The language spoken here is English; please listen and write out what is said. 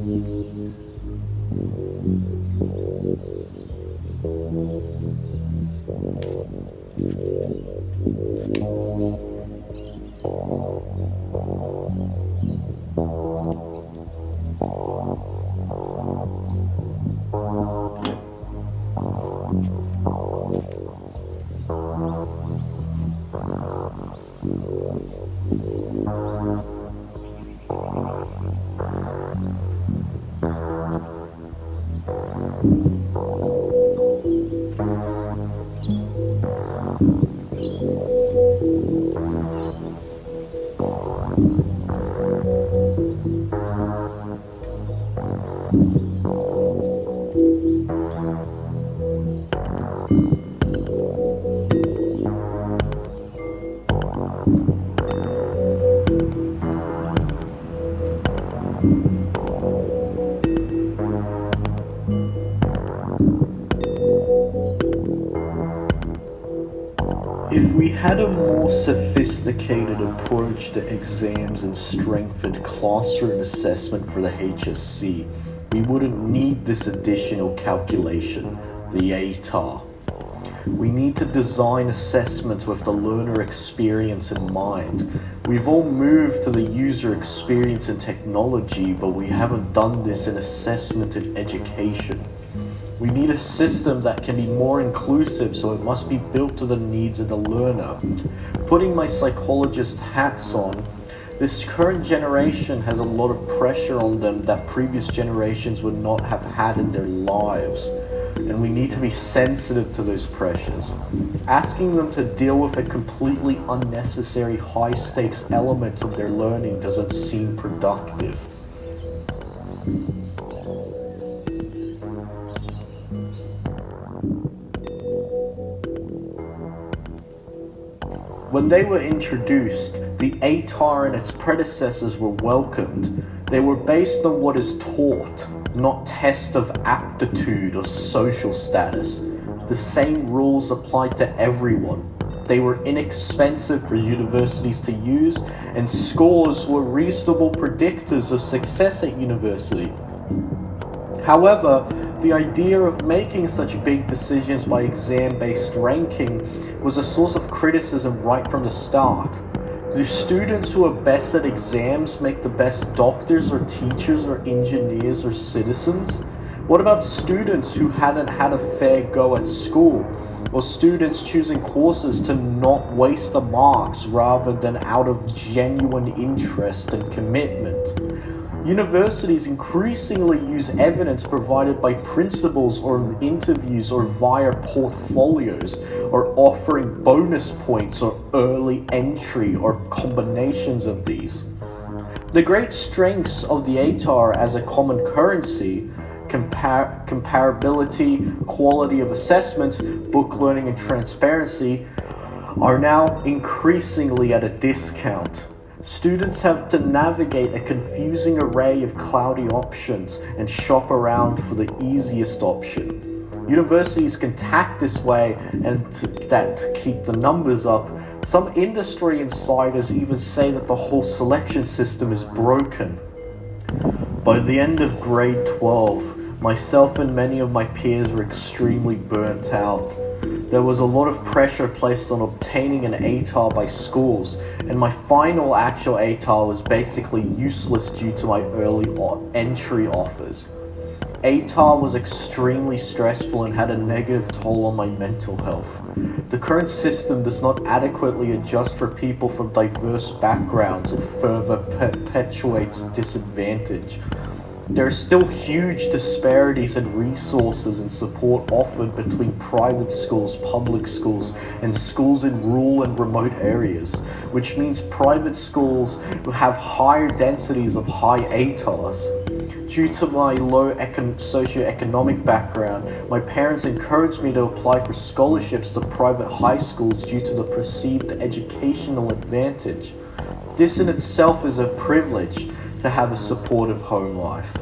Thank you. If we had a more sophisticated approach to exams and strengthened classroom assessment for the HSC, we wouldn't need this additional calculation, the ATAR. We need to design assessments with the learner experience in mind. We've all moved to the user experience and technology, but we haven't done this in assessment and education. We need a system that can be more inclusive, so it must be built to the needs of the learner. Putting my psychologist hats on, this current generation has a lot of pressure on them that previous generations would not have had in their lives. And we need to be sensitive to those pressures. Asking them to deal with a completely unnecessary high stakes element of their learning doesn't seem productive. When they were introduced, the ATAR and its predecessors were welcomed. They were based on what is taught, not test of aptitude or social status. The same rules applied to everyone. They were inexpensive for universities to use, and scores were reasonable predictors of success at university. However, the idea of making such big decisions by exam-based ranking was a source of criticism right from the start. Do students who are best at exams make the best doctors or teachers or engineers or citizens? What about students who hadn't had a fair go at school? Or students choosing courses to not waste the marks rather than out of genuine interest and commitment? Universities increasingly use evidence provided by principals or interviews or via portfolios or offering bonus points or early entry or combinations of these. The great strengths of the ATAR as a common currency compar comparability, quality of assessment, book learning and transparency are now increasingly at a discount. Students have to navigate a confusing array of cloudy options and shop around for the easiest option. Universities can tack this way and to, that to keep the numbers up. Some industry insiders even say that the whole selection system is broken. By the end of grade 12, myself and many of my peers were extremely burnt out. There was a lot of pressure placed on obtaining an ATAR by schools, and my final actual ATAR was basically useless due to my early entry offers. ATAR was extremely stressful and had a negative toll on my mental health. The current system does not adequately adjust for people from diverse backgrounds and further perpetuates disadvantage. There are still huge disparities in resources and support offered between private schools, public schools, and schools in rural and remote areas, which means private schools have higher densities of high ATARs. Due to my low socioeconomic background, my parents encouraged me to apply for scholarships to private high schools due to the perceived educational advantage. This in itself is a privilege, to have a supportive home life.